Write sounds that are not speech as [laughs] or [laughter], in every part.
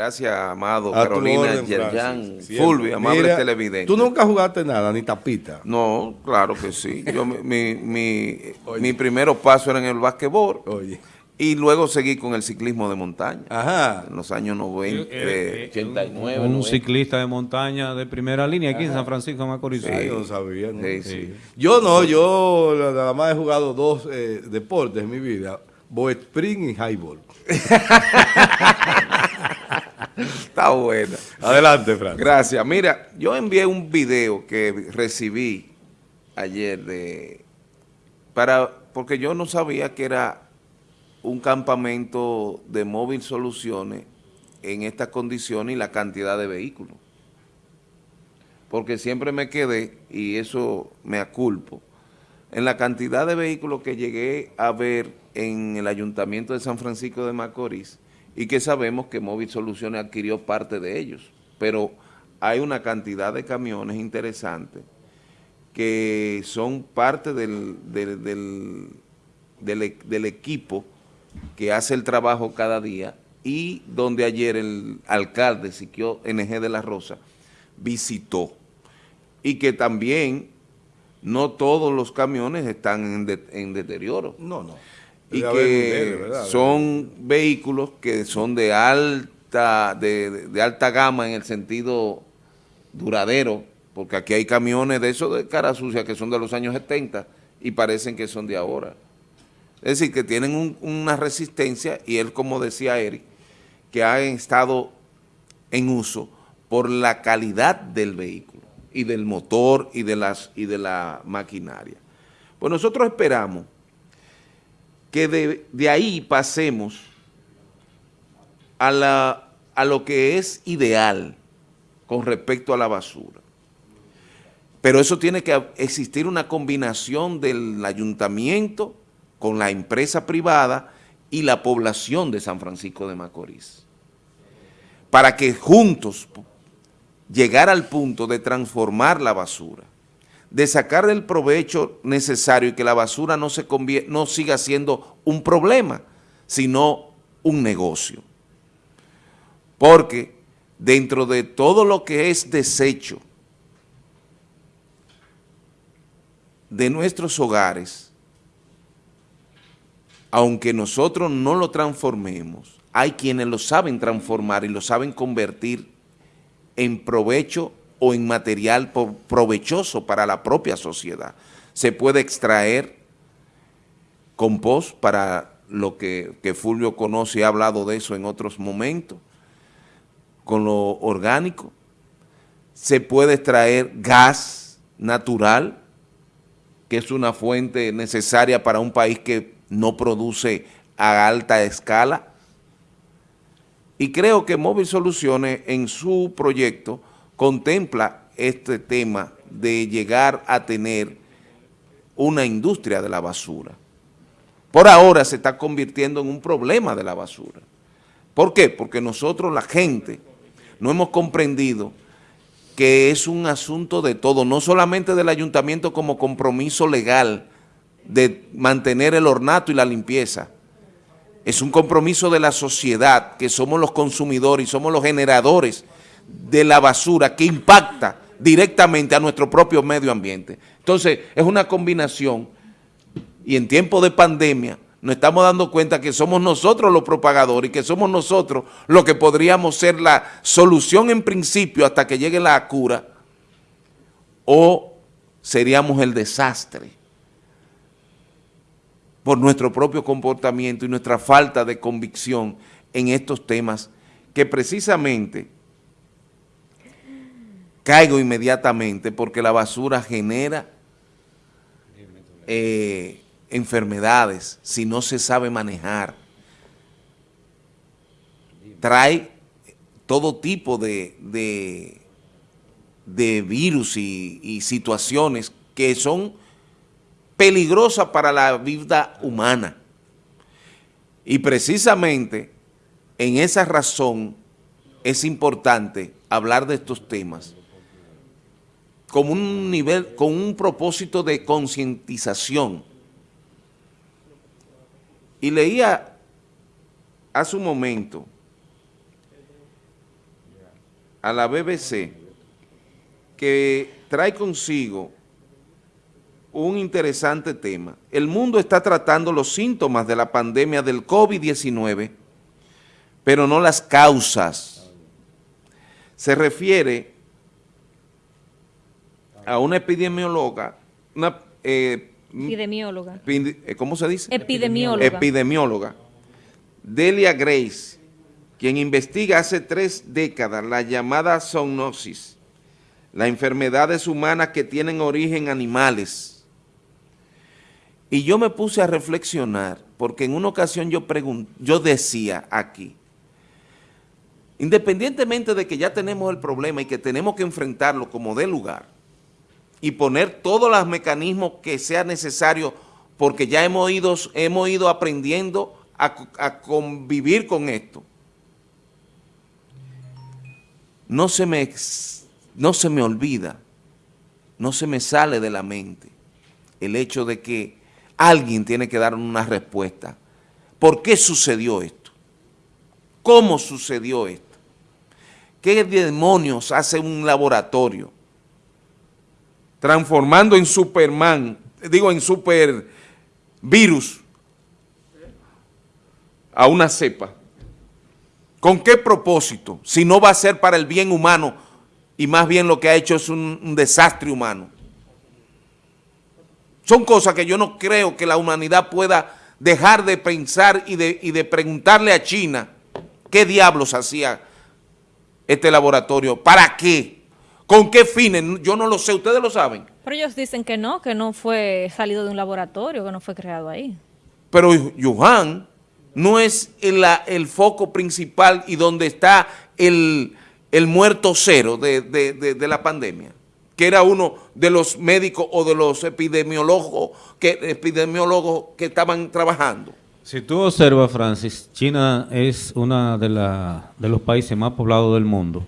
Gracias, amado Carolina Yerjan, Fulvio, amable televidente. ¿Tú nunca jugaste nada, ni tapita? No, claro que sí. Yo, mi, mi, mi, [laughs] primero paso era en el basquetbol. Oye. Y luego seguí con el ciclismo de montaña. Ajá. En los años 90, 89. Un, un ciclista de montaña de primera línea aquí en San Francisco de Macorís. Sí, yo no sabía. Sí, Yo no, yo nada más he jugado dos eh, deportes en mi vida. Boy Spring y Highball. [laughs] Está bueno. Adelante, Fran. Gracias. Mira, yo envié un video que recibí ayer de para porque yo no sabía que era un campamento de móvil soluciones en estas condiciones y la cantidad de vehículos. Porque siempre me quedé, y eso me aculpo, en la cantidad de vehículos que llegué a ver en el Ayuntamiento de San Francisco de Macorís, y que sabemos que Móvil Soluciones adquirió parte de ellos, pero hay una cantidad de camiones interesantes que son parte del, del, del, equipo que hace el trabajo cada día y donde ayer el alcalde Siquio NG de la Rosa visitó. Y que también no todos los camiones están en, en deterioro. No, no y que son vehículos que son de alta, de, alta gama en el sentido duradero, porque aquí hay camiones de esos de cara sucia que son de los años 70 y parecen que son de ahora. Es decir, que tienen una resistencia y él, como decía Eric, que ha estado en uso por la calidad del vehículo y del motor y de, las, y de la maquinaria. Pues nosotros esperamos que de, ahí pasemos a, la, a lo que es ideal con respecto a la basura. Pero eso tiene que existir una combinación del ayuntamiento con la empresa privada y la población de San Francisco de Macorís. Para que juntos llegar al punto de transformar la basura de sacar el provecho necesario y que la basura no, se no siga siendo un problema, sino un negocio. Porque dentro de todo lo que es desecho de nuestros hogares, aunque nosotros no lo transformemos, hay quienes lo saben transformar y lo saben convertir en provecho o en material provechoso para la propia sociedad. Se puede extraer compost para lo que, Fulvio conoce y ha hablado de eso en otros momentos, con lo orgánico. Se puede extraer gas natural, que es una fuente necesaria para un país que no produce a alta escala. Y creo que Móvil Soluciones en su proyecto contempla este tema de llegar a tener una industria de la basura. Por ahora se está convirtiendo en un problema de la basura. ¿Por qué? Porque nosotros, la gente, no hemos comprendido que es un asunto de todo, no solamente del ayuntamiento como compromiso legal de mantener el ornato y la limpieza, es un compromiso de la sociedad, que somos los consumidores y somos los generadores de la basura que impacta directamente a nuestro propio medio ambiente. Entonces, es una combinación y en tiempo de pandemia nos estamos dando cuenta que somos nosotros los propagadores y que somos nosotros los que podríamos ser la solución en principio hasta que llegue la cura o seríamos el desastre por nuestro propio comportamiento y nuestra falta de convicción en estos temas que precisamente caigo inmediatamente porque la basura genera eh, enfermedades si no se sabe manejar. Trae todo tipo de, de, virus y, y situaciones que son peligrosas para la vida humana. Y precisamente en esa razón es importante hablar de estos temas con un nivel, con un propósito de concientización. Y leía hace un momento a la BBC que trae consigo un interesante tema. El mundo está tratando los síntomas de la pandemia del COVID-19, pero no las causas. Se refiere a una epidemióloga, una... Eh, epidemióloga. Eh, ¿Cómo se dice? Epidemióloga. Epidemióloga. Delia Grace, quien investiga hace tres décadas la llamada zoonosis, las enfermedades humanas que tienen origen animales, y yo me puse a reflexionar, porque en una ocasión yo, yo decía aquí, independientemente de que ya tenemos el problema y que tenemos que enfrentarlo como de lugar, y poner todos los mecanismos que sea necesario, porque ya hemos ido, hemos ido aprendiendo a, convivir con esto. No se, me, no se me olvida, no se me sale de la mente el hecho de que Alguien tiene que dar una respuesta. ¿Por qué sucedió esto? ¿Cómo sucedió esto? ¿Qué demonios hace un laboratorio? Transformando en Superman, digo en super virus, a una cepa. ¿Con qué propósito? Si no va a ser para el bien humano y más bien lo que ha hecho es un desastre humano. Son cosas que yo no creo que la humanidad pueda dejar de pensar y de, de preguntarle a China qué diablos hacía este laboratorio, para qué, con qué fines, yo no lo sé, ustedes lo saben. Pero ellos dicen que no, que no fue salido de un laboratorio, que no fue creado ahí. Pero Yuhan no es el, el foco principal y donde está el, muerto cero de la pandemia que era uno de los médicos o de los epidemiólogos que, epidemiólogos que estaban trabajando. Si tú observas, Francis, China es uno de, de los países más poblados del mundo.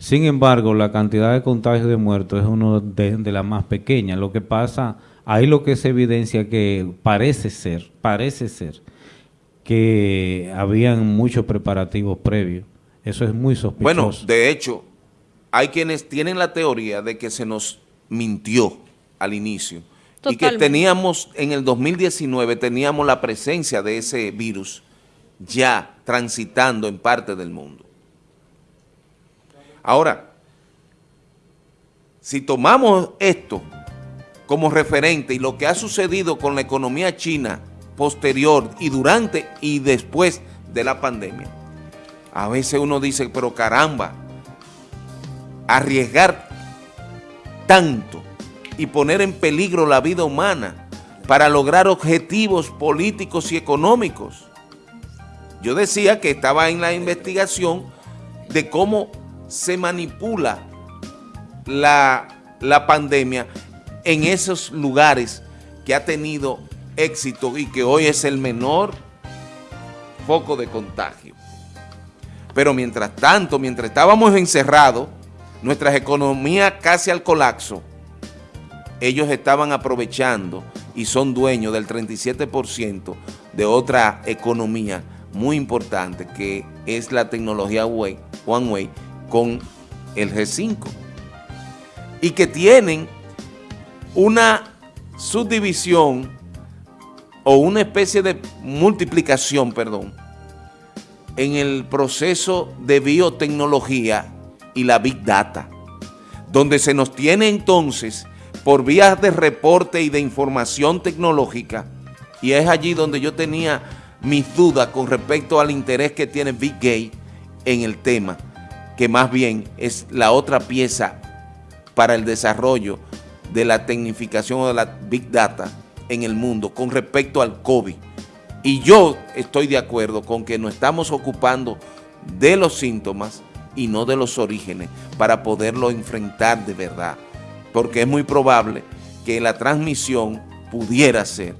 Sin embargo, la cantidad de contagios de muertos es uno de, de las más pequeñas. Lo que pasa, ahí lo que se evidencia que parece ser, parece ser, que habían muchos preparativos previos. Eso es muy sospechoso. Bueno, de hecho, hay quienes tienen la teoría de que se nos mintió al inicio y que teníamos, en el 2019, teníamos la presencia de ese virus ya transitando en parte del mundo. Ahora, si tomamos esto como referente y lo que ha sucedido con la economía china posterior y durante y después de la pandemia, a veces uno dice, pero caramba, arriesgar tanto y poner en peligro la vida humana para lograr objetivos políticos y económicos. Yo decía que estaba en la investigación de cómo se manipula la, la pandemia en esos lugares que ha tenido éxito y que hoy es el menor foco de contagio. Pero mientras tanto, mientras estábamos encerrados, nuestras economías casi al colapso, ellos estaban aprovechando y son dueños del 37% de otra economía muy importante que es la tecnología Huawei con el G5 y que tienen una subdivisión o una especie de multiplicación, perdón, en el proceso de biotecnología y la Big Data, donde se nos tiene entonces por vías de reporte y de información tecnológica, y es allí donde yo tenía mis dudas con respecto al interés que tiene Big Gay en el tema, que más bien es la otra pieza para el desarrollo de la tecnificación o de la Big Data en el mundo con respecto al COVID. Y yo estoy de acuerdo con que nos estamos ocupando de los síntomas y no de los orígenes para poderlo enfrentar de verdad. Porque es muy probable que la transmisión pudiera ser,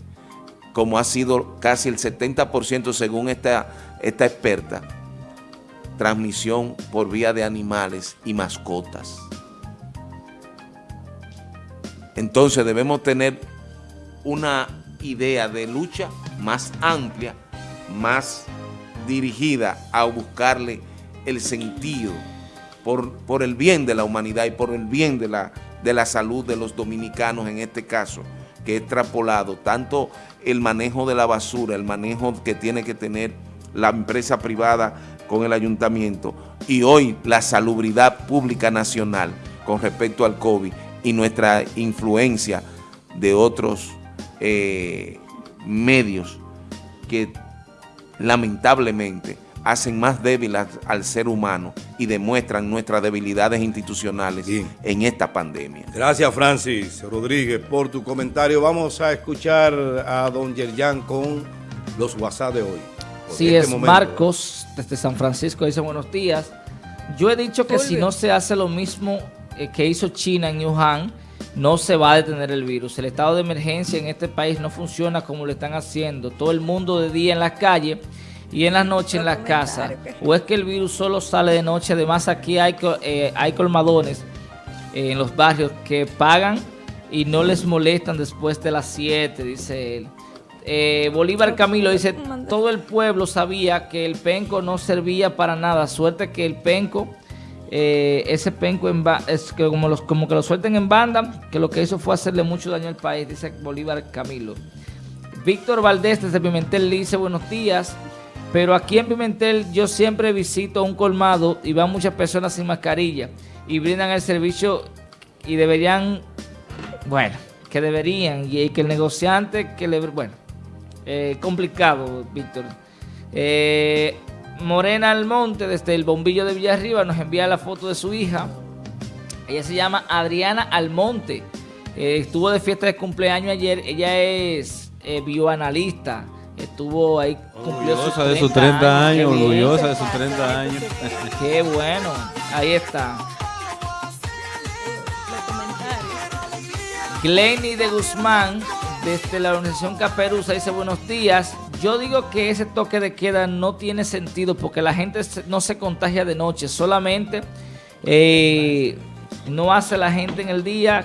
como ha sido casi el 70% según esta, esta experta, transmisión por vía de animales y mascotas. Entonces debemos tener una idea de lucha más amplia, más dirigida a buscarle el sentido por, por el bien de la humanidad y por el bien de la, de la salud de los dominicanos en este caso, que es extrapolado tanto el manejo de la basura, el manejo que tiene que tener la empresa privada con el ayuntamiento y hoy la salubridad pública nacional con respecto al COVID y nuestra influencia de otros eh, medios que lamentablemente hacen más débil al, ser humano y demuestran nuestras debilidades institucionales en esta pandemia. Gracias Francis Rodríguez por tu comentario. Vamos a escuchar a don Yerjan con los WhatsApp de hoy. Sí, este es Marcos desde San Francisco, dice buenos días. Yo he dicho que si no se hace lo mismo eh, que hizo China en Wuhan, no se va a detener el virus. El estado de emergencia en este país no funciona como lo están haciendo. Todo el mundo de día en las calles y en la noche en la casa. O es que el virus solo sale de noche. Además aquí hay, eh, hay colmadones en los barrios que pagan y no les molestan después de las 7, dice él. Eh, Bolívar Camilo dice, todo el pueblo sabía que el penco no servía para nada. Suerte que el penco, eh, ese penco es que como, los, como que lo suelten en banda, que lo que hizo fue hacerle mucho daño al país, dice Bolívar Camilo. Víctor Valdés desde Pimentel dice, buenos días. Pero aquí en Pimentel yo siempre visito un colmado y van muchas personas sin mascarilla y brindan el servicio y deberían, bueno, que deberían y que el negociante que le, bueno, eh, complicado, Víctor. Eh, Morena Almonte, desde el bombillo de Villarriba, nos envía la foto de su hija. Ella se llama Adriana Almonte. Eh, estuvo de fiesta de cumpleaños ayer. Ella es bioanalista estuvo ahí, cumplió orgullosa de sus 30 años, orgullosa de sus 30 años. Qué bueno, ahí está. Glenny de Guzmán, desde la organización Caperuza, dice buenos días. Yo digo que ese toque de queda no tiene sentido porque la gente no se contagia de noche, solamente eh, no hace la gente en el día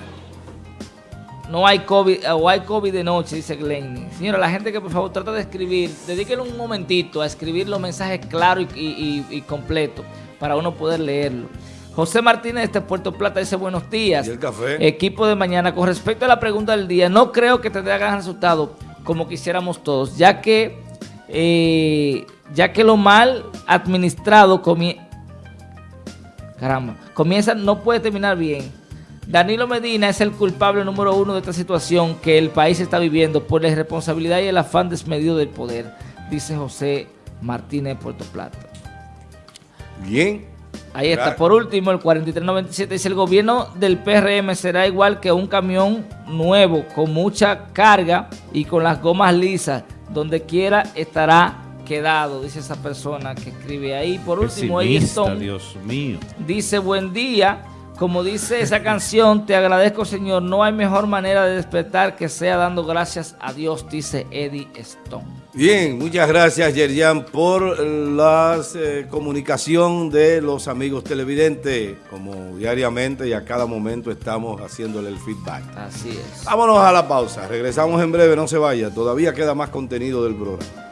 no hay COVID o hay COVID de noche, dice Glenny. Señora, la gente que por favor trata de escribir, dedíquenle un momentito a escribir los mensajes claros y, completos para uno poder leerlo. José Martínez de Puerto Plata dice buenos días. ¿Y el café? Equipo de mañana. Con respecto a la pregunta del día, no creo que tendrá gran resultado como quisiéramos todos, ya que, eh, ya que lo mal administrado Caramba, comienza, no puede terminar bien Danilo Medina es el culpable número uno de esta situación que el país está viviendo por la irresponsabilidad y el afán desmedido del poder, dice José Martínez de Puerto Plata. Bien. Ahí está. Por último, el 4397 dice, el gobierno del PRM será igual que un camión nuevo con mucha carga y con las gomas lisas. Donde quiera estará quedado, dice esa persona que escribe ahí. Por último, Dios mío. dice, buen día. Como dice esa canción, te agradezco Señor, no hay mejor manera de despertar que sea dando gracias a Dios, dice Eddie Stone. Bien, muchas gracias Yerian por la eh, comunicación de los amigos televidentes, como diariamente y a cada momento estamos haciéndole el feedback. Así es. Vámonos a la pausa, regresamos en breve, no se vaya, todavía queda más contenido del programa.